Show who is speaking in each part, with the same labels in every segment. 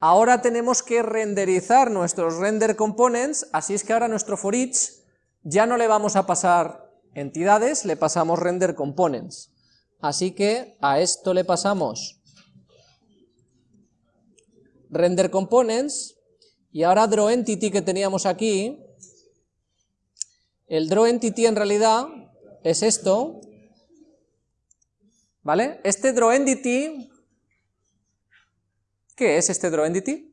Speaker 1: Ahora tenemos que renderizar nuestros render components, así es que ahora nuestro for each ya no le vamos a pasar entidades, le pasamos render components. Así que a esto le pasamos render components, y ahora draw entity que teníamos aquí, el draw entity en realidad es esto, ¿vale? Este draw entity, ¿qué es este draw entity?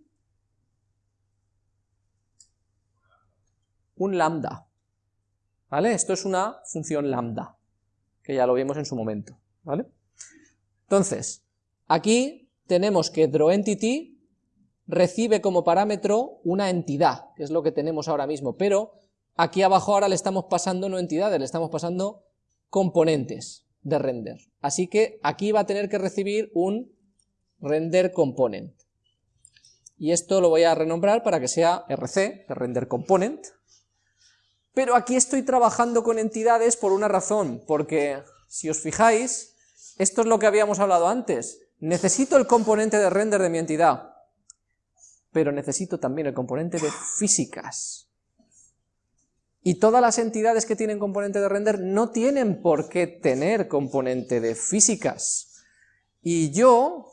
Speaker 1: Un lambda, ¿vale? Esto es una función lambda, que ya lo vimos en su momento, ¿vale? Entonces, aquí tenemos que drawEntity recibe como parámetro una entidad, que es lo que tenemos ahora mismo, pero aquí abajo ahora le estamos pasando no entidades, le estamos pasando componentes de render. Así que aquí va a tener que recibir un render component. Y esto lo voy a renombrar para que sea RC, de render component. Pero aquí estoy trabajando con entidades por una razón, porque si os fijáis, esto es lo que habíamos hablado antes. Necesito el componente de render de mi entidad, pero necesito también el componente de físicas. Y todas las entidades que tienen componente de render no tienen por qué tener componente de físicas. Y yo,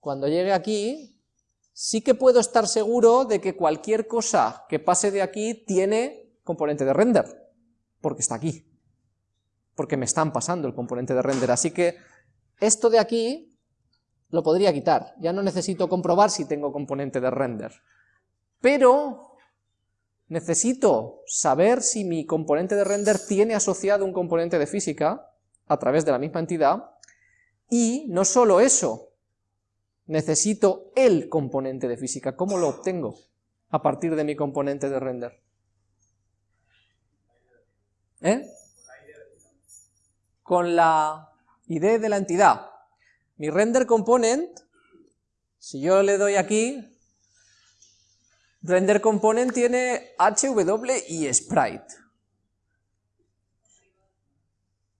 Speaker 1: cuando llegue aquí, sí que puedo estar seguro de que cualquier cosa que pase de aquí tiene componente de render, porque está aquí, porque me están pasando el componente de render. Así que esto de aquí lo podría quitar, ya no necesito comprobar si tengo componente de render. Pero necesito saber si mi componente de render tiene asociado un componente de física a través de la misma entidad, y no solo eso, necesito el componente de física, ¿cómo lo obtengo a partir de mi componente de render? ¿Eh? Con la ID de la entidad. Mi render component, si yo le doy aquí, render component tiene HW y sprite.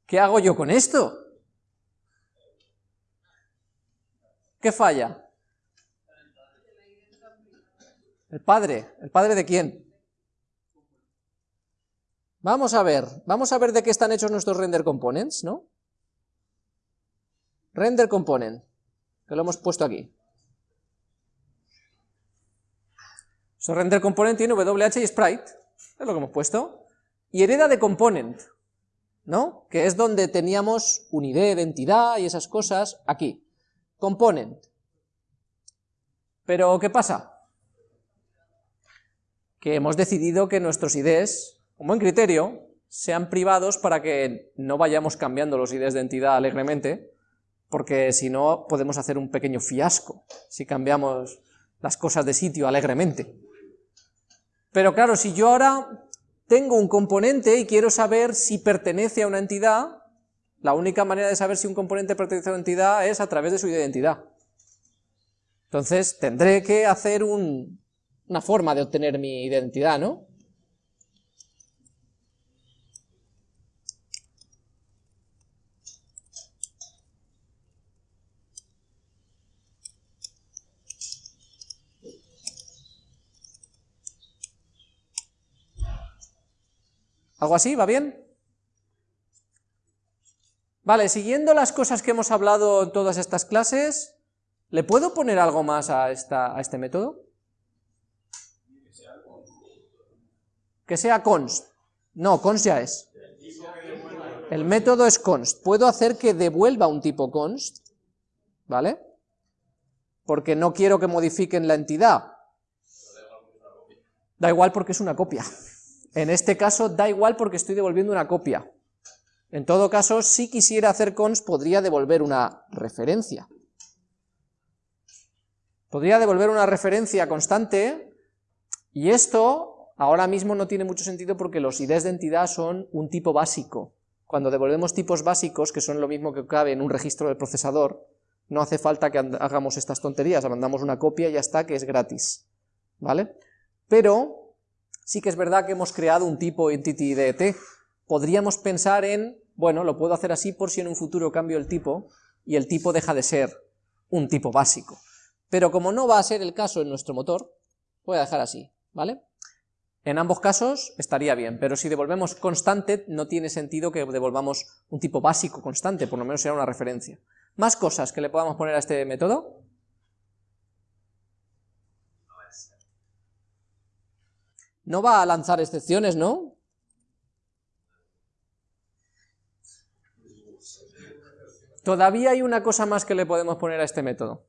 Speaker 1: ¿Qué hago yo con esto? ¿Qué falla? El padre. ¿El padre de quién? Vamos a ver, vamos a ver de qué están hechos nuestros render components, ¿no? Render component, que lo hemos puesto aquí. So, render component tiene WH y sprite, es lo que hemos puesto, y hereda de component, ¿no? Que es donde teníamos un ID de entidad y esas cosas, aquí. Component. Pero, ¿qué pasa? Que hemos decidido que nuestros IDs, como buen criterio, sean privados para que no vayamos cambiando los IDs de entidad alegremente, porque si no podemos hacer un pequeño fiasco si cambiamos las cosas de sitio alegremente. Pero claro, si yo ahora tengo un componente y quiero saber si pertenece a una entidad, la única manera de saber si un componente pertenece a una entidad es a través de su identidad. Entonces tendré que hacer una forma de obtener mi identidad, ¿no? ¿Algo así? ¿Va bien? Vale, siguiendo las cosas que hemos hablado en todas estas clases, ¿le puedo poner algo más a, esta, a este método? Que sea const. No, const ya es. El método es const. Puedo hacer que devuelva un tipo const, ¿vale? Porque no quiero que modifiquen la entidad. Da igual porque es una copia. En este caso da igual porque estoy devolviendo una copia. En todo caso, si quisiera hacer const, podría devolver una referencia. Podría devolver una referencia constante, y esto ahora mismo no tiene mucho sentido porque los IDs de entidad son un tipo básico. Cuando devolvemos tipos básicos, que son lo mismo que cabe en un registro del procesador, no hace falta que hagamos estas tonterías, mandamos una copia y ya está, que es gratis. ¿Vale? Pero sí que es verdad que hemos creado un tipo entity de Podríamos pensar en, bueno, lo puedo hacer así por si en un futuro cambio el tipo, y el tipo deja de ser un tipo básico. pero como no va a ser el caso en nuestro motor, voy a dejar así, ¿vale? En ambos casos estaría bien, pero si devolvemos constante no tiene sentido que devolvamos un tipo básico constante, por lo menos será una referencia. ¿Más cosas que le podamos poner a este método? No va a lanzar excepciones, ¿no? Todavía hay una cosa más que le podemos poner a este método.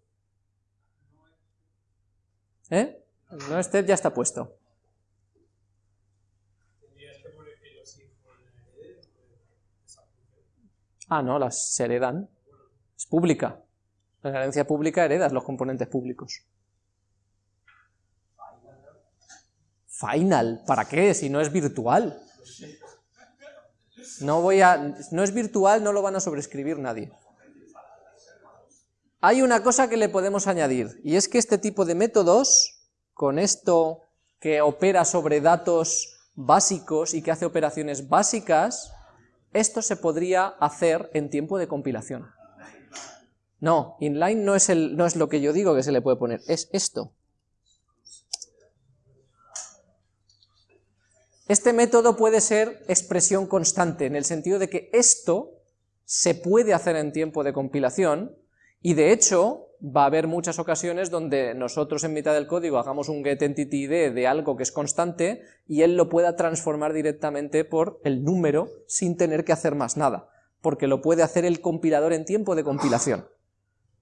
Speaker 1: ¿Eh? No este ya está puesto. Ah, no, las heredan. Es pública. La herencia pública heredas los componentes públicos. Final, ¿para qué? Si no es virtual. No voy a... No es virtual, no lo van a sobrescribir nadie. Hay una cosa que le podemos añadir, y es que este tipo de métodos, con esto que opera sobre datos básicos y que hace operaciones básicas, esto se podría hacer en tiempo de compilación. No, inline no es, lo que yo digo que se le puede poner, es esto. Este método puede ser expresión constante, en el sentido de que esto se puede hacer en tiempo de compilación, y de hecho va a haber muchas ocasiones donde nosotros en mitad del código hagamos un getEntityId de algo que es constante y él lo pueda transformar directamente por el número sin tener que hacer más nada, porque lo puede hacer el compilador en tiempo de compilación.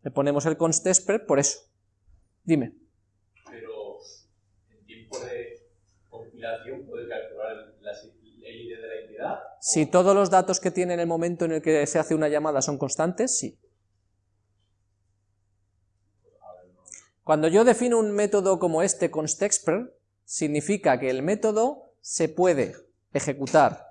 Speaker 1: Le ponemos el constExpr por eso. Dime.
Speaker 2: Pero en tiempo de compilación puede calcular el ID de la entidad.
Speaker 1: Si todos los datos que tiene en el momento en el que se hace una llamada son constantes, sí. Cuando yo defino un método como este constExpr, significa que el método se puede ejecutar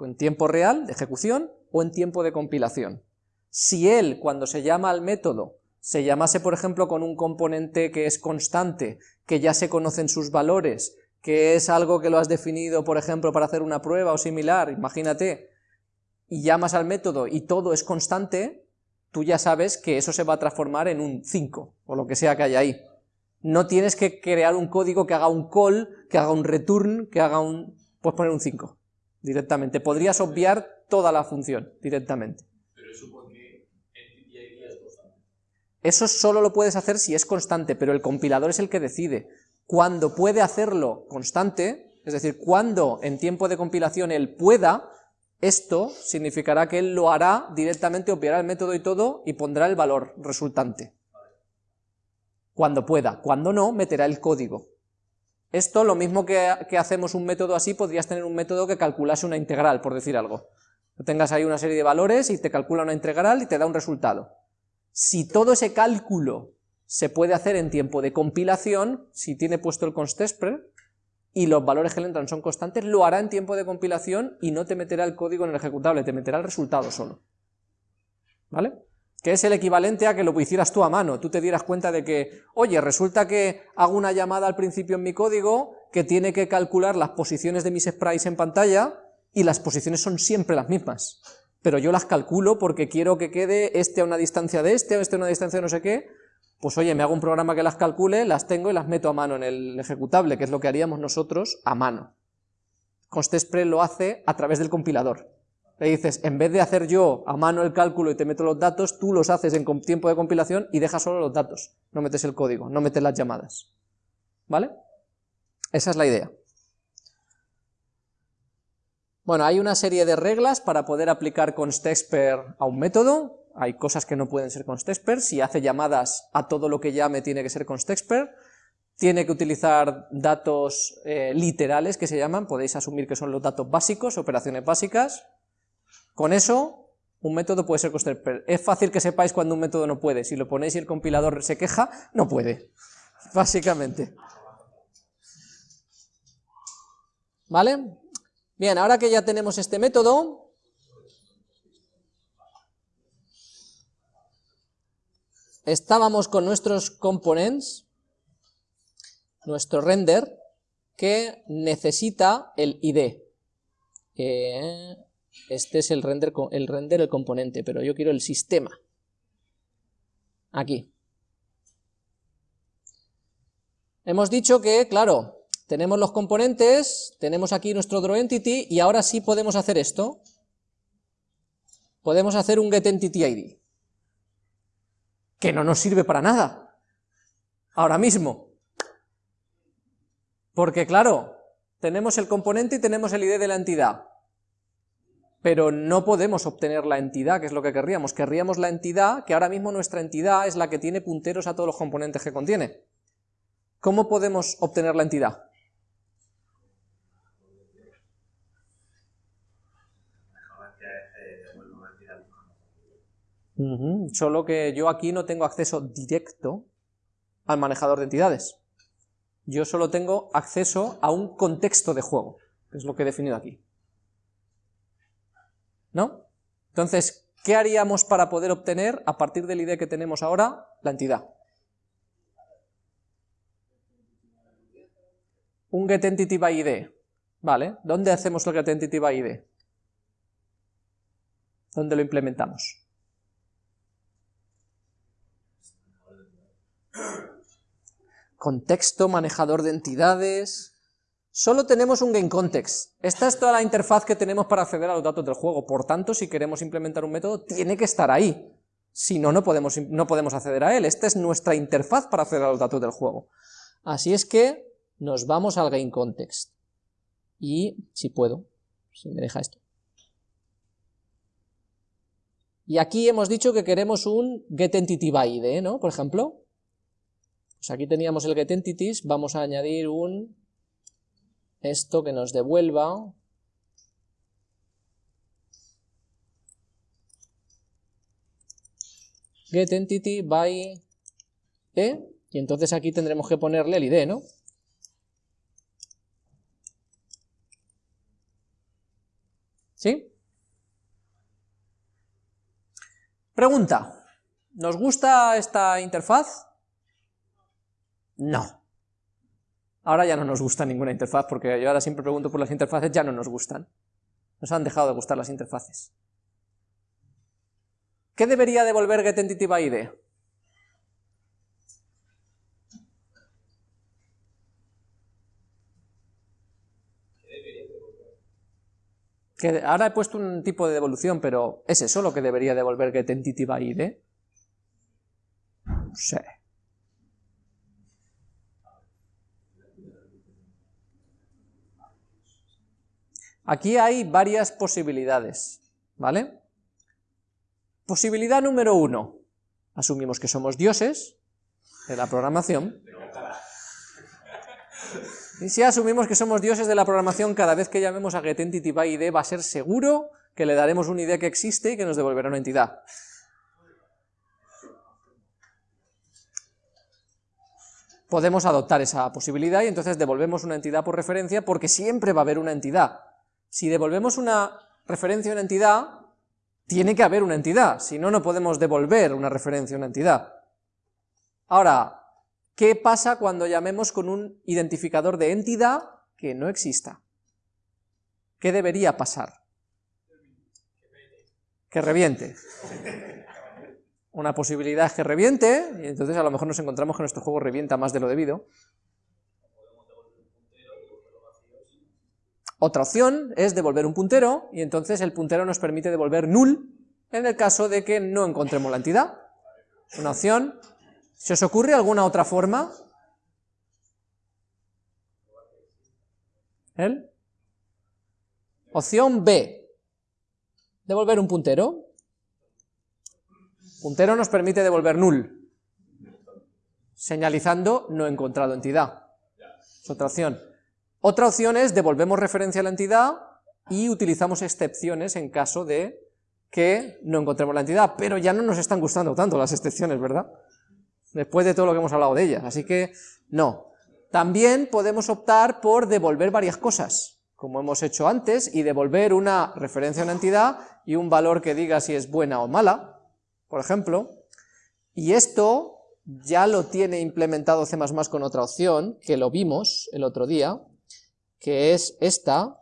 Speaker 1: en tiempo real de ejecución o en tiempo de compilación. Si él, cuando se llama al método, se llamase, por ejemplo, con un componente que es constante, que ya se conocen sus valores, que es algo que lo has definido, por ejemplo, para hacer una prueba o similar, imagínate, y llamas al método y todo es constante, tú ya sabes que eso se va a transformar en un 5, o lo que sea que haya ahí. No tienes que crear un código que haga un call, que haga un return, que haga un... puedes poner un 5 directamente. Podrías obviar toda la función directamente.
Speaker 2: Pero eso porque es constante.
Speaker 1: Eso solo lo puedes hacer si es constante, pero el compilador es el que decide. Cuando puede hacerlo constante, es decir, cuando en tiempo de compilación él pueda, esto significará que él lo hará directamente, obviará el método y todo, y pondrá el valor resultante. Cuando pueda, cuando no, meterá el código. Esto, lo mismo que, hacemos un método así, podrías tener un método que calculase una integral, por decir algo. tengas ahí una serie de valores y te calcula una integral y te da un resultado. Si todo ese cálculo se puede hacer en tiempo de compilación, si tiene puesto el constExpr, y los valores que le entran son constantes, lo hará en tiempo de compilación y no te meterá el código en el ejecutable, te meterá el resultado solo. ¿Vale? Que es el equivalente a que lo hicieras tú a mano, tú te dieras cuenta de que, oye, resulta que hago una llamada al principio en mi código que tiene que calcular las posiciones de mis sprites en pantalla y las posiciones son siempre las mismas, pero yo las calculo porque quiero que quede este a una distancia de este, este a una distancia de no sé qué, pues oye, me hago un programa que las calcule, las tengo y las meto a mano en el ejecutable, que es lo que haríamos nosotros a mano. ConstExpr lo hace a través del compilador. Le dices, en vez de hacer yo a mano el cálculo y te meto los datos, tú los haces en tiempo de compilación y dejas solo los datos, no metes el código, no metes las llamadas. ¿Vale? Esa es la idea. Bueno, hay una serie de reglas para poder aplicar constExpr a un método, hay cosas que no pueden ser constExpr, si hace llamadas a todo lo que llame tiene que ser constExpr, tiene que utilizar datos eh, literales que se llaman, podéis asumir que son los datos básicos, operaciones básicas, con eso un método puede ser constExpr. Es fácil que sepáis cuando un método no puede, si lo ponéis y el compilador se queja, no puede, básicamente. ¿Vale? Bien, ahora que ya tenemos este método, estábamos con nuestros components, nuestro render, que necesita el ID. este es el render, el render, el componente, pero yo quiero el sistema. Aquí. hemos dicho que, claro, tenemos los componentes, tenemos aquí nuestro drawEntity, y ahora sí podemos hacer esto. Podemos hacer un getEntityId, que no nos sirve para nada, ahora mismo. Porque claro, tenemos el componente y tenemos el ID de la entidad, pero no podemos obtener la entidad, que es lo que querríamos. Querríamos la entidad, que ahora mismo nuestra entidad es la que tiene punteros a todos los componentes que contiene. ¿Cómo podemos obtener la entidad? Solo que yo aquí no tengo acceso directo al manejador de entidades. Yo solo tengo acceso a un contexto de juego, que es lo que he definido aquí. ¿No? Entonces, ¿qué haríamos para poder obtener, a partir del ID que tenemos ahora, la entidad? Un getEntity by ID. Vale, ¿dónde hacemos el getEntity by ID? ¿Dónde lo implementamos? Contexto, manejador de entidades... Solo tenemos un GameContext. Esta es toda la interfaz que tenemos para acceder a los datos del juego, por tanto, si queremos implementar un método, tiene que estar ahí. Si no, no podemos, no podemos acceder a él. Esta es nuestra interfaz para acceder a los datos del juego. Así es que nos vamos al GameContext. Y, si puedo, si me deja esto. Y aquí hemos dicho que queremos un getEntityById, ¿no? Por ejemplo. Pues aquí teníamos el getEntities, vamos a añadir un esto que nos devuelva getEntity by e, y entonces aquí tendremos que ponerle el id, ¿no? ¿Sí? Pregunta, ¿nos gusta esta interfaz? No. Ahora ya no nos gusta ninguna interfaz, porque yo ahora siempre pregunto por las interfaces, ya no nos gustan. Nos han dejado de gustar las interfaces. ¿Qué debería devolver getEntityById? Que ahora he puesto un tipo de devolución, pero ¿es eso lo que debería devolver getEntityById? No sé. Aquí hay varias posibilidades, ¿vale? Posibilidad número uno, asumimos que somos dioses de la programación, y si asumimos que somos dioses de la programación, cada vez que llamemos a getEntityById va a ser seguro que le daremos una idea que existe y que nos devolverá una entidad. Podemos adoptar esa posibilidad y entonces devolvemos una entidad por referencia porque siempre va a haber una entidad. Si devolvemos una referencia a una entidad, tiene que haber una entidad, si no, no podemos devolver una referencia a una entidad. Ahora, ¿qué pasa cuando llamemos con un identificador de entidad que no exista? ¿Qué debería pasar? Que reviente. Una posibilidad es que reviente, y entonces a lo mejor nos encontramos que nuestro juego revienta más de lo debido. Otra opción es devolver un puntero, y entonces el puntero nos permite devolver null en el caso de que no encontremos la entidad. Una opción. ¿Se os ocurre alguna otra forma? ¿El? Opción B. Devolver un puntero. Puntero nos permite devolver null, señalizando no encontrado entidad. Es otra opción. Otra opción es devolvemos referencia a la entidad y utilizamos excepciones en caso de que no encontremos la entidad, pero ya no nos están gustando tanto las excepciones, ¿verdad? Después de todo lo que hemos hablado de ellas, así que no. También podemos optar por devolver varias cosas, como hemos hecho antes, y devolver una referencia a una entidad y un valor que diga si es buena o mala, por ejemplo, y esto ya lo tiene implementado C++ con otra opción, que lo vimos el otro día, que es esta,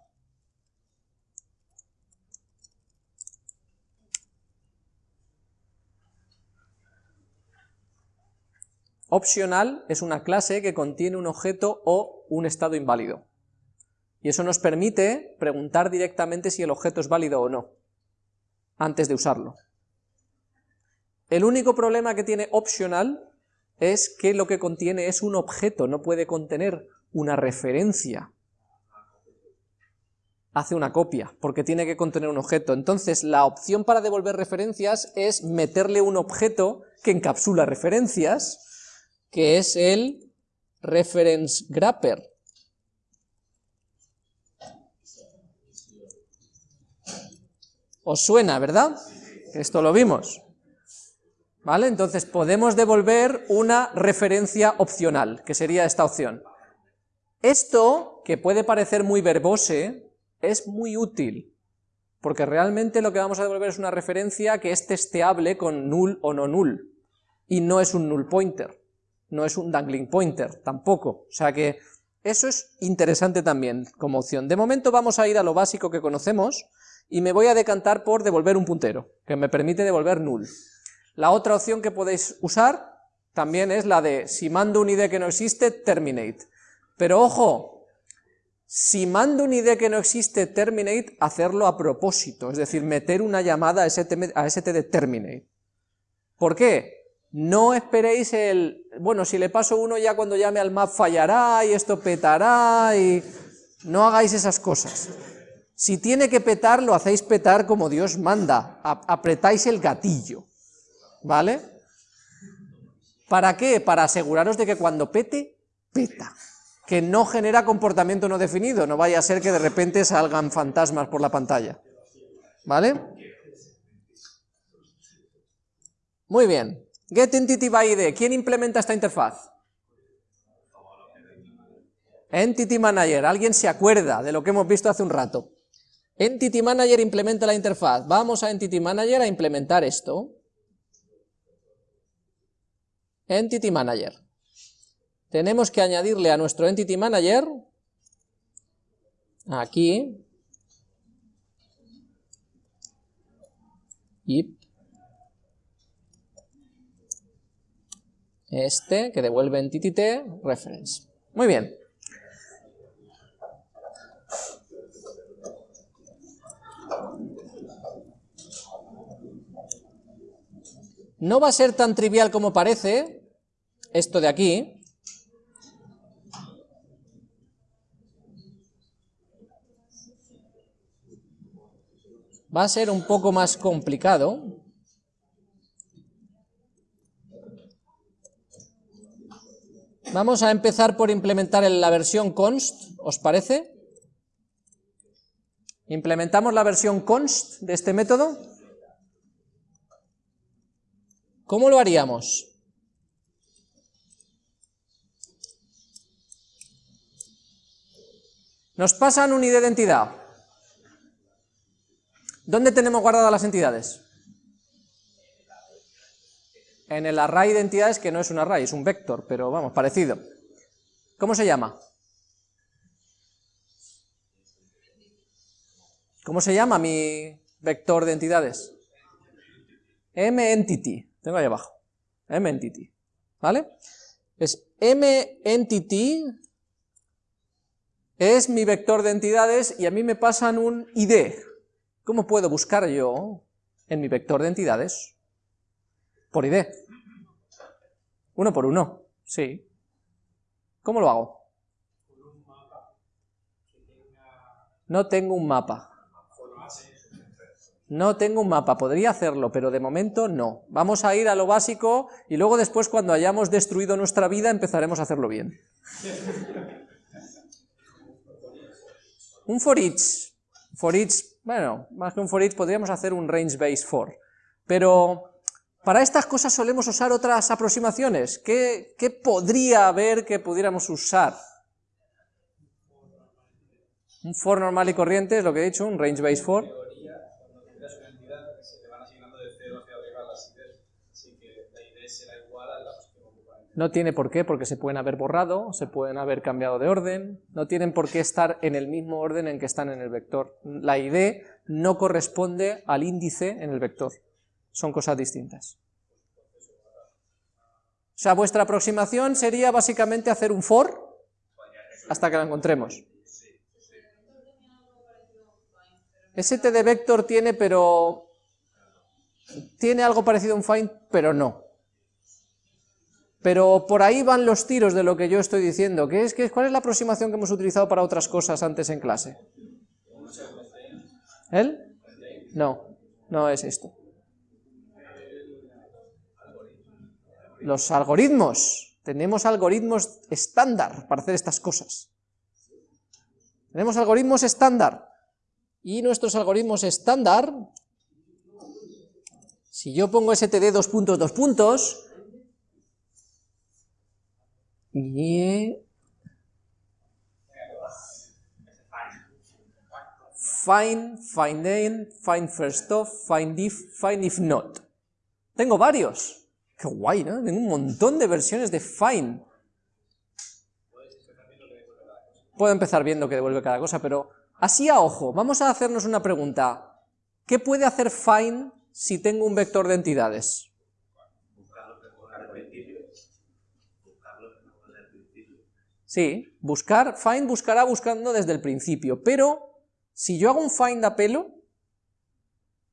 Speaker 1: Optional es una clase que contiene un objeto o un estado inválido. Y eso nos permite preguntar directamente si el objeto es válido o no, antes de usarlo. El único problema que tiene optional es que lo que contiene es un objeto, no puede contener una referencia. Hace una copia, porque tiene que contener un objeto. Entonces, la opción para devolver referencias es meterle un objeto que encapsula referencias, que es el reference grapper. ¿Os suena, verdad? Esto lo vimos. ¿Vale? Entonces podemos devolver una referencia opcional, que sería esta opción. Esto, que puede parecer muy verbose, es muy útil, porque realmente lo que vamos a devolver es una referencia que es testeable con null o no null, y no es un null pointer, no es un dangling pointer, tampoco, o sea que eso es interesante también como opción. De momento vamos a ir a lo básico que conocemos, y me voy a decantar por devolver un puntero, que me permite devolver null. La otra opción que podéis usar también es la de, si mando un ID que no existe, terminate. Pero ojo, si mando un ID que no existe, terminate, hacerlo a propósito, es decir, meter una llamada a ST, de terminate. ¿Por qué? No esperéis el, bueno, si le paso uno ya cuando llame al map fallará y esto petará y... No hagáis esas cosas. Si tiene que petar, lo hacéis petar como Dios manda, apretáis el gatillo. ¿vale? ¿Para qué? Para aseguraros de que cuando pete, peta, que no genera comportamiento no definido, no vaya a ser que de repente salgan fantasmas por la pantalla, ¿vale? Muy bien, Get Entity by ID, ¿quién implementa esta interfaz? Entity Manager, ¿alguien se acuerda de lo que hemos visto hace un rato? Entity Manager implementa la interfaz, vamos a Entity Manager a implementar esto, Entity Manager. Tenemos que añadirle a nuestro Entity Manager, aquí, y este, que devuelve entity reference. Muy bien. No va a ser tan trivial como parece, esto de aquí, va a ser un poco más complicado. Vamos a empezar por implementar la versión const, ¿os parece? Implementamos la versión const de este método. ¿Cómo lo haríamos? Nos pasan un ID de entidad. ¿Dónde tenemos guardadas las entidades? En el array de entidades, que no es un array, es un vector, pero vamos, parecido. ¿Cómo se llama? ¿Cómo se llama mi vector de entidades? mEntity. Tengo ahí abajo, mEntity, ¿vale? Es mEntity es mi vector de entidades y a mí me pasan un ID. ¿Cómo puedo buscar yo en mi vector de entidades? Por ID. Uno por uno, sí. ¿Cómo lo hago? No tengo un mapa. No tengo un mapa, podría hacerlo, pero de momento no. Vamos a ir a lo básico y luego después cuando hayamos destruido nuestra vida empezaremos a hacerlo bien. un for each. For each, bueno, más que un for each podríamos hacer un range base for. Pero para estas cosas solemos usar otras aproximaciones. ¿Qué, qué podría haber que pudiéramos usar? Un for normal y corriente es lo que he dicho, un range base for. No tiene por qué, porque se pueden haber borrado, se pueden haber cambiado de orden, no tienen por qué estar en el mismo orden en que están en el vector. La ID no corresponde al índice en el vector, son cosas distintas. O sea, vuestra aproximación sería básicamente hacer un for hasta que la encontremos. STD vector tiene, pero... Tiene algo parecido a un find, pero no. Pero por ahí van los tiros de lo que yo estoy diciendo. ¿Qué es, qué, ¿Cuál es la aproximación que hemos utilizado para otras cosas antes en clase? ¿Él? No, no es esto. Los algoritmos. Tenemos algoritmos estándar para hacer estas cosas. Tenemos algoritmos estándar. Y nuestros algoritmos estándar, si yo pongo std dos puntos, dos puntos, y find, find in, find first of, find if, find if not. Tengo varios. Qué guay, ¿no? Tengo un montón de versiones de find. Puedo empezar viendo que devuelve cada cosa, pero así a ojo, vamos a hacernos una pregunta. ¿Qué puede hacer find si tengo un vector de entidades? Sí, buscar, find buscará buscando desde el principio, pero si yo hago un find a pelo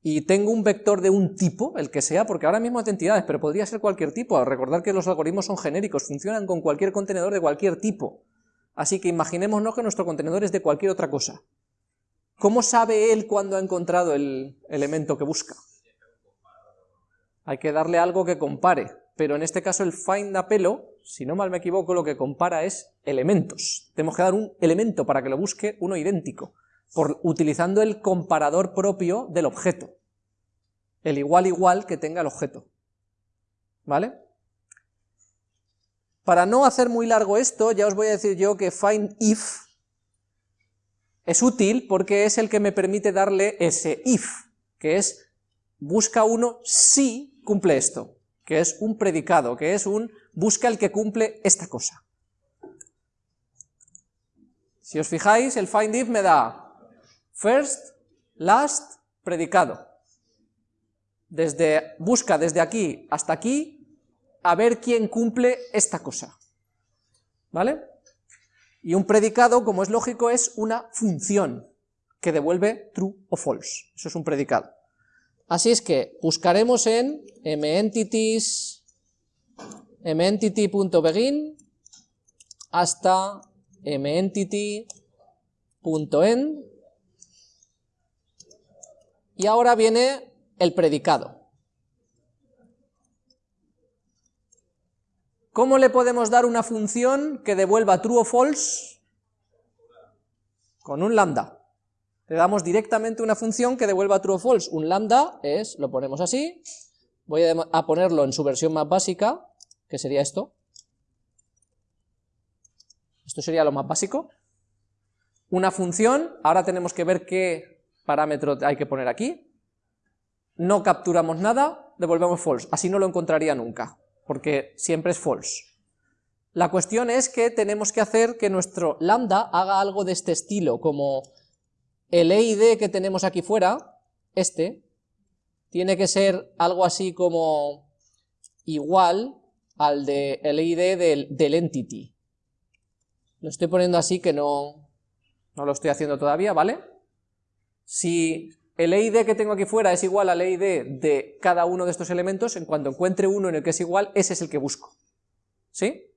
Speaker 1: y tengo un vector de un tipo, el que sea, porque ahora mismo es de entidades, pero podría ser cualquier tipo, recordar que los algoritmos son genéricos, funcionan con cualquier contenedor de cualquier tipo, así que imaginémonos que nuestro contenedor es de cualquier otra cosa. ¿Cómo sabe él cuando ha encontrado el elemento que busca? Hay que darle algo que compare, pero en este caso el find a pelo si no mal me equivoco, lo que compara es elementos. Tenemos que dar un elemento para que lo busque uno idéntico, utilizando el comparador propio del objeto. El igual igual que tenga el objeto. ¿Vale? Para no hacer muy largo esto, ya os voy a decir yo que find if es útil porque es el que me permite darle ese if, que es busca uno si cumple esto, que es un predicado, que es un busca el que cumple esta cosa. Si os fijáis, el find if me da first, last, predicado. Desde, busca desde aquí hasta aquí a ver quién cumple esta cosa. ¿Vale? Y un predicado, como es lógico, es una función que devuelve true o false. Eso es un predicado. Así es que buscaremos en mentities mentity.begin hasta mentity.end y ahora viene el predicado. ¿Cómo le podemos dar una función que devuelva true o false? Con un lambda. Le damos directamente una función que devuelva true o false. Un lambda es, lo ponemos así, voy a ponerlo en su versión más básica, que sería esto. Esto sería lo más básico. Una función, ahora tenemos que ver qué parámetro hay que poner aquí. No capturamos nada, devolvemos false, así no lo encontraría nunca, porque siempre es false. La cuestión es que tenemos que hacer que nuestro lambda haga algo de este estilo, como el EID que tenemos aquí fuera, este, tiene que ser algo así como igual al de el ID del, entity. Lo estoy poniendo así que no, no lo estoy haciendo todavía, ¿vale? Si el ID que tengo aquí fuera es igual al ID de cada uno de estos elementos, en cuanto encuentre uno en el que es igual, ese es el que busco. ¿Sí?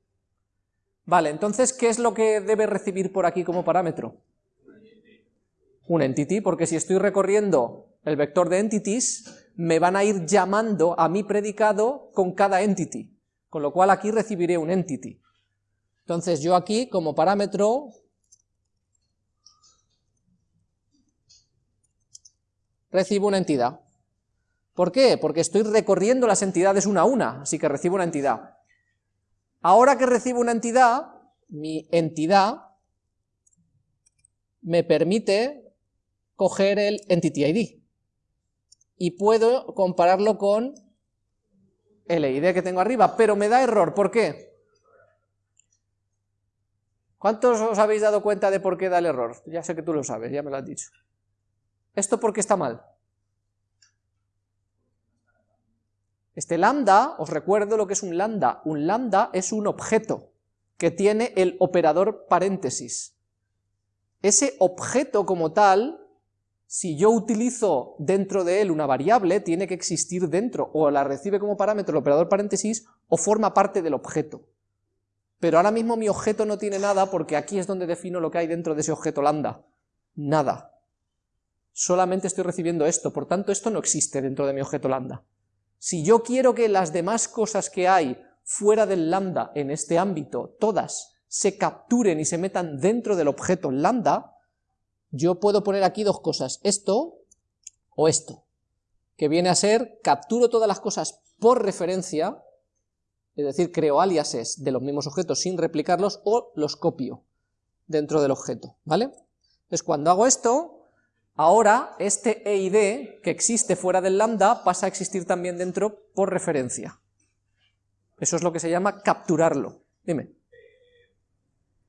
Speaker 1: Vale, entonces, ¿qué es lo que debe recibir por aquí como parámetro? Un entity, porque si estoy recorriendo el vector de entities, me van a ir llamando a mi predicado con cada entity con lo cual aquí recibiré un entity. Entonces yo aquí como parámetro recibo una entidad. ¿Por qué? Porque estoy recorriendo las entidades una a una, así que recibo una entidad. Ahora que recibo una entidad, mi entidad me permite coger el entity ID y puedo compararlo con el ID que tengo arriba, pero me da error, ¿por qué? ¿Cuántos os habéis dado cuenta de por qué da el error? Ya sé que tú lo sabes, ya me lo has dicho. ¿Esto por qué está mal? Este lambda, os recuerdo lo que es un lambda. Un lambda es un objeto que tiene el operador paréntesis. Ese objeto como tal, si yo utilizo dentro de él una variable, tiene que existir dentro, o la recibe como parámetro el operador paréntesis, o forma parte del objeto. Pero ahora mismo mi objeto no tiene nada porque aquí es donde defino lo que hay dentro de ese objeto lambda. Nada. Solamente estoy recibiendo esto, por tanto esto no existe dentro de mi objeto lambda. Si yo quiero que las demás cosas que hay fuera del lambda en este ámbito, todas se capturen y se metan dentro del objeto lambda, yo puedo poner aquí dos cosas, esto o esto, que viene a ser, capturo todas las cosas por referencia, es decir, creo aliases de los mismos objetos sin replicarlos, o los copio dentro del objeto, ¿vale? Entonces cuando hago esto, ahora este e y d que existe fuera del lambda pasa a existir también dentro por referencia. Eso es lo que se llama capturarlo. Dime.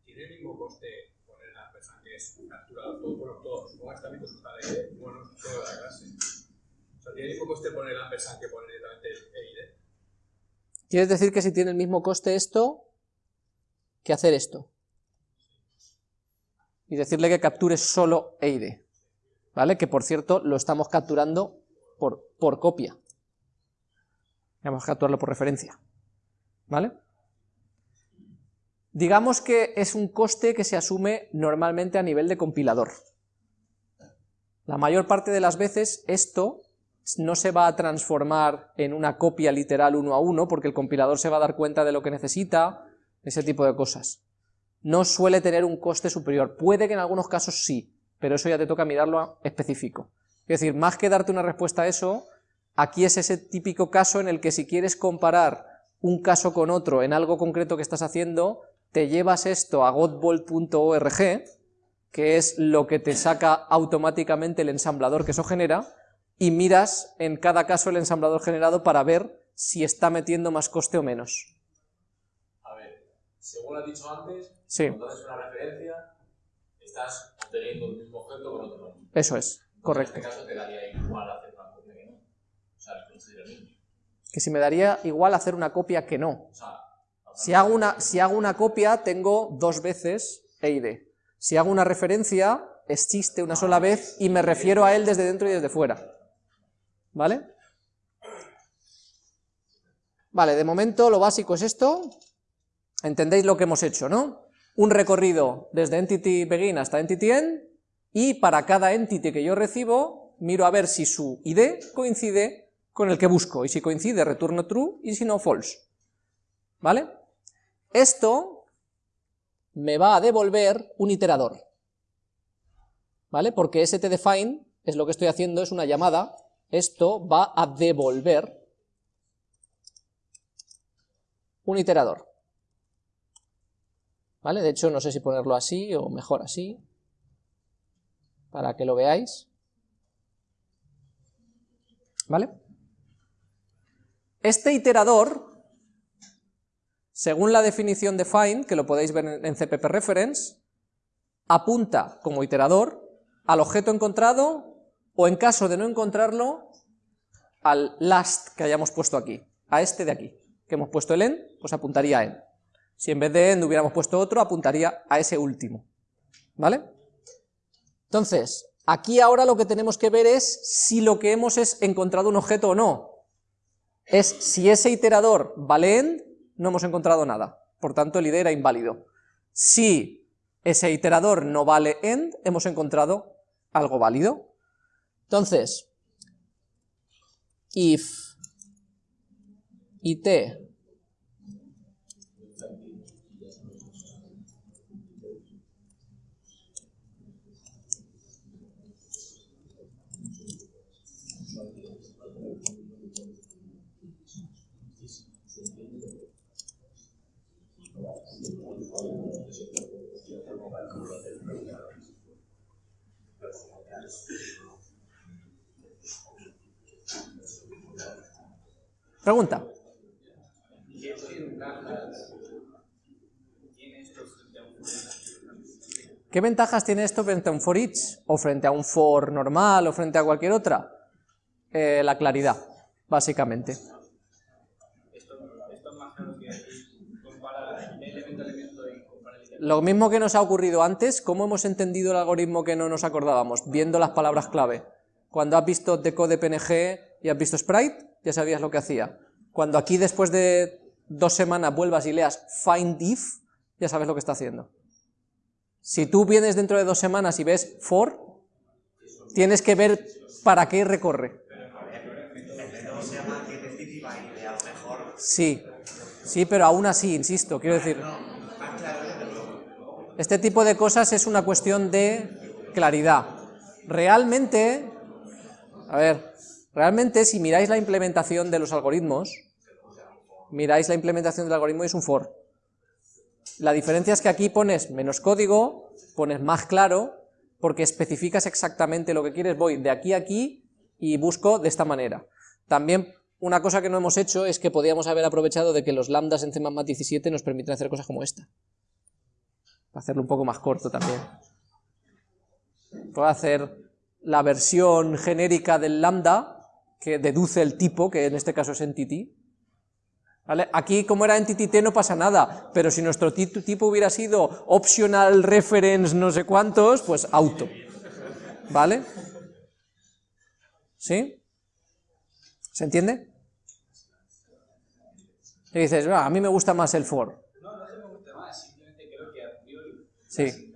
Speaker 2: ¿Tiene el mismo coste poner la persona que todo, bueno, todo, supongo que está de, bueno, toda la clase. O sea, ¿tiene el mismo coste poner la persona que poner directamente el E y D?
Speaker 1: ¿Quieres decir que si tiene el mismo coste esto, que hacer esto? Y decirle que capture solo E y D. ¿Vale? Que por cierto lo estamos capturando por, por copia. Vamos a capturarlo por referencia. ¿Vale? Digamos que es un coste que se asume normalmente a nivel de compilador. La mayor parte de las veces esto no se va a transformar en una copia literal uno a uno, porque el compilador se va a dar cuenta de lo que necesita, ese tipo de cosas. No suele tener un coste superior, puede que en algunos casos sí, pero eso ya te toca mirarlo específico. Es decir, más que darte una respuesta a eso, aquí es ese típico caso en el que si quieres comparar un caso con otro en algo concreto que estás haciendo, te llevas esto a godbolt.org, que es lo que te saca automáticamente el ensamblador que eso genera, y miras en cada caso el ensamblador generado para ver si está metiendo más coste o menos.
Speaker 2: A ver, según has dicho antes,
Speaker 1: Sí.
Speaker 2: cuando haces una referencia, estás obteniendo el mismo objeto con otro nombre.
Speaker 1: Eso es, correcto.
Speaker 2: En este caso te daría igual hacer una copia que no. O sea, el mismo.
Speaker 1: Que si me daría igual hacer una copia que no.
Speaker 2: O sea,
Speaker 1: Si hago una, si hago una copia, tengo dos veces E y. Si hago una referencia, existe una sola vez y me refiero a él desde dentro y desde fuera. ¿Vale? Vale, de momento lo básico es esto. Entendéis lo que hemos hecho, ¿no? Un recorrido desde entity begin hasta entity end, y para cada entity que yo recibo, miro a ver si su ID coincide con el que busco, y si coincide retorno true, y si no false. ¿Vale? Esto me va a devolver un iterador, ¿vale? Porque stdefine es lo que estoy haciendo, es una llamada, esto va a devolver un iterador, ¿vale? De hecho, no sé si ponerlo así o mejor así, para que lo veáis, ¿vale? Este iterador según la definición de find, que lo podéis ver en CPP Reference, apunta como iterador al objeto encontrado o en caso de no encontrarlo, al last que hayamos puesto aquí, a este de aquí, que hemos puesto el end, pues apuntaría a end. Si en vez de end hubiéramos puesto otro, apuntaría a ese último, ¿vale? Entonces, aquí ahora lo que tenemos que ver es si lo que hemos es encontrado un objeto o no. Es si ese iterador vale end, no hemos encontrado nada, por tanto el id era inválido. Si ese iterador no vale end, hemos encontrado algo válido. Entonces, if it Pregunta. ¿Qué ventajas tiene esto frente a un for each o frente a un for normal o frente a cualquier otra? Eh, la claridad, básicamente. Lo mismo que nos ha ocurrido antes, ¿cómo hemos entendido el algoritmo que no nos acordábamos? Viendo las palabras clave. Cuando has visto decode PNG y has visto sprite, ya sabías lo que hacía. Cuando aquí después de dos semanas vuelvas y leas find if, ya sabes lo que está haciendo. Si tú vienes dentro de dos semanas y ves for, tienes que ver para qué recorre. Sí, sí, pero aún así, insisto, quiero decir... Este tipo de cosas es una cuestión de claridad. Realmente, a ver, realmente si miráis la implementación de los algoritmos, miráis la implementación del algoritmo y es un for. La diferencia es que aquí pones menos código, pones más claro, porque especificas exactamente lo que quieres, voy de aquí a aquí y busco de esta manera. También una cosa que no hemos hecho es que podíamos haber aprovechado de que los lambdas en C++ 17 nos permiten hacer cosas como esta para hacerlo un poco más corto también. Puedo hacer la versión genérica del lambda, que deduce el tipo, que en este caso es entity. ¿Vale? Aquí, como era entity t, no pasa nada, pero si nuestro tipo hubiera sido optional reference no sé cuántos, pues auto. ¿Vale? ¿Sí? ¿Se entiende? Y dices, ah, a mí me gusta más el for. Sí.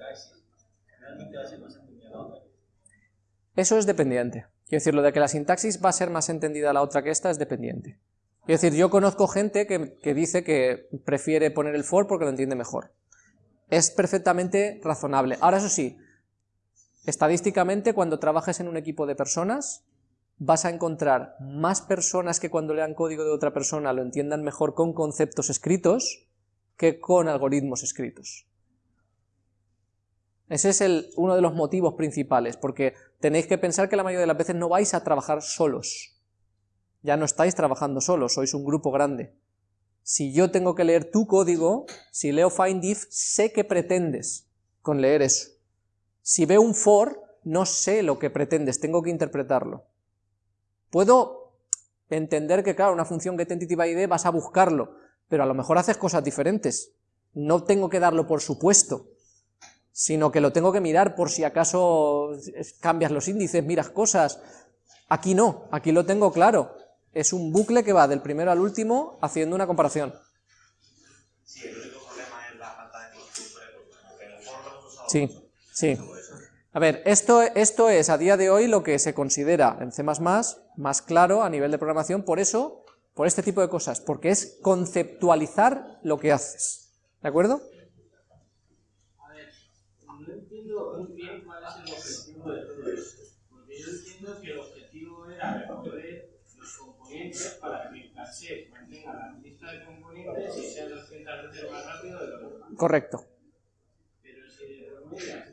Speaker 1: Eso es dependiente. Quiero decir, lo de que la sintaxis va a ser más entendida la otra que esta es dependiente. Quiero decir, yo conozco gente que, que dice que prefiere poner el for porque lo entiende mejor. Es perfectamente razonable. Ahora, eso sí, estadísticamente, cuando trabajes en un equipo de personas, vas a encontrar más personas que cuando lean código de otra persona lo entiendan mejor con conceptos escritos que con algoritmos escritos. Ese es el, uno de los motivos principales, porque tenéis que pensar que la mayoría de las veces no vais a trabajar solos. Ya no estáis trabajando solos, sois un grupo grande. Si yo tengo que leer tu código, si leo find if, sé qué pretendes con leer eso. Si veo un for, no sé lo que pretendes, tengo que interpretarlo. Puedo entender que, claro, una función getEntityById vas a buscarlo, pero a lo mejor haces cosas diferentes. No tengo que darlo por supuesto sino que lo tengo que mirar por si acaso cambias los índices, miras cosas. Aquí no, aquí lo tengo claro. Es un bucle que va del primero al último haciendo una comparación. Sí, el único problema es la falta de Sí, sí. A ver, esto, esto es a día de hoy lo que se considera en C++ más claro a nivel de programación, por eso, por este tipo de cosas, porque es conceptualizar lo que haces. ¿De acuerdo? muy bien cuál es el objetivo de todo esto. Porque yo entiendo que el objetivo era recoger los componentes para que el caché mantenga la lista de componentes y sea 200 veces más rápido de lo normal. Correcto. Pero si de maneras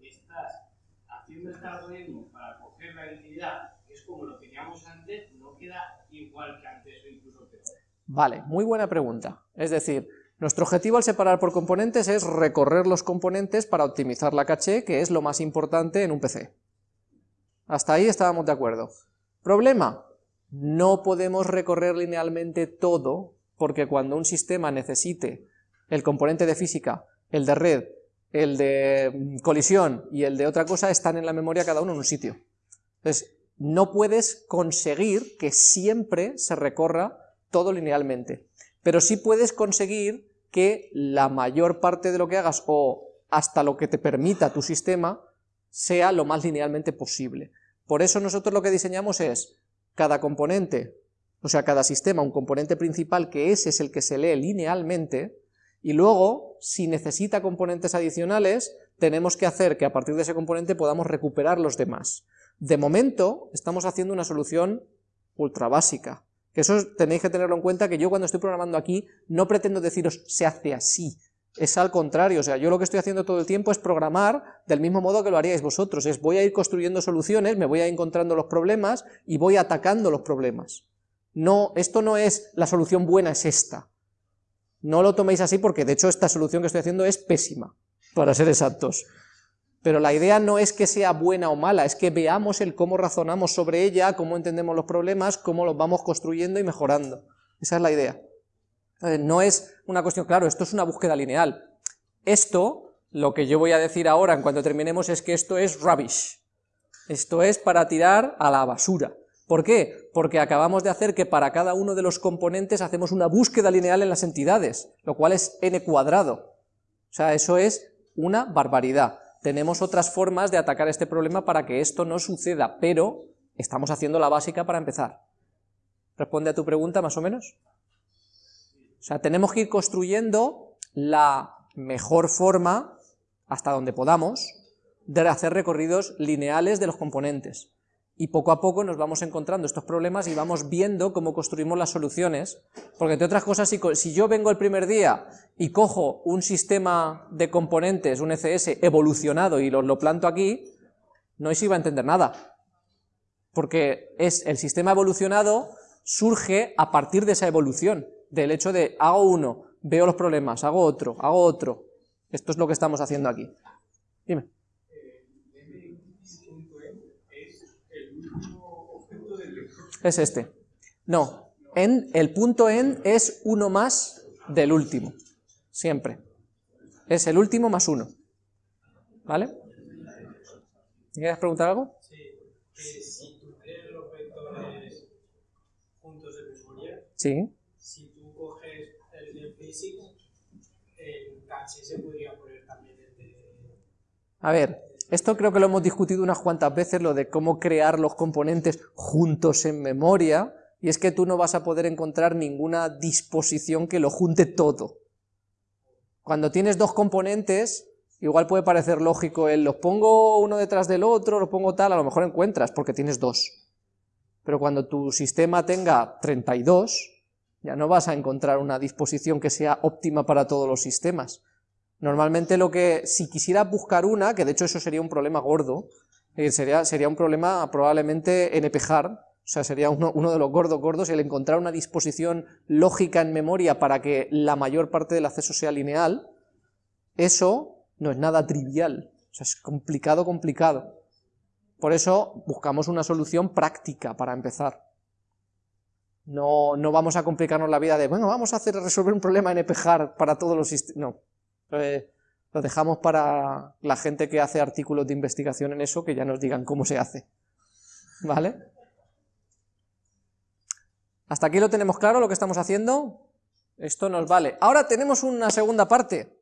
Speaker 1: estás haciendo este algoritmo para coger la entidad, que es como lo teníamos antes, no queda igual que antes o incluso peor. Vale, muy buena pregunta. Es decir, nuestro objetivo al separar por componentes es recorrer los componentes para optimizar la caché, que es lo más importante en un PC. Hasta ahí estábamos de acuerdo. Problema, no podemos recorrer linealmente todo, porque cuando un sistema necesite el componente de física, el de red, el de mm, colisión y el de otra cosa, están en la memoria cada uno en un sitio. Entonces, no puedes conseguir que siempre se recorra todo linealmente, pero sí puedes conseguir que la mayor parte de lo que hagas o hasta lo que te permita tu sistema sea lo más linealmente posible. Por eso nosotros lo que diseñamos es cada componente, o sea, cada sistema, un componente principal que ese es el que se lee linealmente, y luego, si necesita componentes adicionales, tenemos que hacer que a partir de ese componente podamos recuperar los demás. De momento, estamos haciendo una solución ultra básica, que eso tenéis que tenerlo en cuenta, que yo cuando estoy programando aquí no pretendo deciros se hace así, es al contrario, o sea, yo lo que estoy haciendo todo el tiempo es programar del mismo modo que lo haríais vosotros, es voy a ir construyendo soluciones, me voy a ir encontrando los problemas y voy atacando los problemas. No, esto no es la solución buena, es esta. No lo toméis así porque de hecho esta solución que estoy haciendo es pésima, para ser exactos. Pero la idea no es que sea buena o mala, es que veamos el cómo razonamos sobre ella, cómo entendemos los problemas, cómo los vamos construyendo y mejorando. Esa es la idea. No es una cuestión, claro, esto es una búsqueda lineal. Esto, lo que yo voy a decir ahora en cuanto terminemos es que esto es rubbish. Esto es para tirar a la basura. ¿Por qué? Porque acabamos de hacer que para cada uno de los componentes hacemos una búsqueda lineal en las entidades, lo cual es n cuadrado. O sea, eso es una barbaridad. Tenemos otras formas de atacar este problema para que esto no suceda, pero estamos haciendo la básica para empezar. ¿Responde a tu pregunta más o menos? O sea, tenemos que ir construyendo la mejor forma, hasta donde podamos, de hacer recorridos lineales de los componentes y poco a poco nos vamos encontrando estos problemas y vamos viendo cómo construimos las soluciones, porque entre otras cosas, si, yo vengo el primer día y cojo un sistema de componentes, un ECS evolucionado y lo, planto aquí, no se iba a entender nada, porque es el sistema evolucionado surge a partir de esa evolución, del hecho de hago uno, veo los problemas, hago otro, hago otro, esto es lo que estamos haciendo aquí. Dime. Es este. No, en, el punto en es uno más del último, siempre. Es el último más uno. ¿Vale? ¿Quieres preguntar algo? Sí. Si tú crees los vectores juntos de memoria, sí. si tú coges el de Physics, el caché se podría poner también el de... A ver, esto creo que lo hemos discutido unas cuantas veces, lo de cómo crear los componentes juntos en memoria, y es que tú no vas a poder encontrar ninguna disposición que lo junte todo. Cuando tienes dos componentes, igual puede parecer lógico el los pongo uno detrás del otro, los pongo tal, a lo mejor encuentras, porque tienes dos. Pero cuando tu sistema tenga 32, ya no vas a encontrar una disposición que sea óptima para todos los sistemas. Normalmente lo que, si quisiera buscar una, que de hecho eso sería un problema gordo, eh, sería, sería un problema probablemente en epejar, o sea, sería uno, de los gordos gordos, el encontrar una disposición lógica en memoria para que la mayor parte del acceso sea lineal, eso no es nada trivial, o sea, es complicado, complicado. Por eso buscamos una solución práctica para empezar. No, no vamos a complicarnos la vida de, bueno, vamos a hacer resolver un problema en epejar para todos los sistemas, no. Lo dejamos para la gente que hace artículos de investigación en eso, que ya nos digan cómo se hace. ¿Vale? ¿Hasta aquí lo tenemos claro lo que estamos haciendo? Esto nos vale. Ahora tenemos una segunda parte.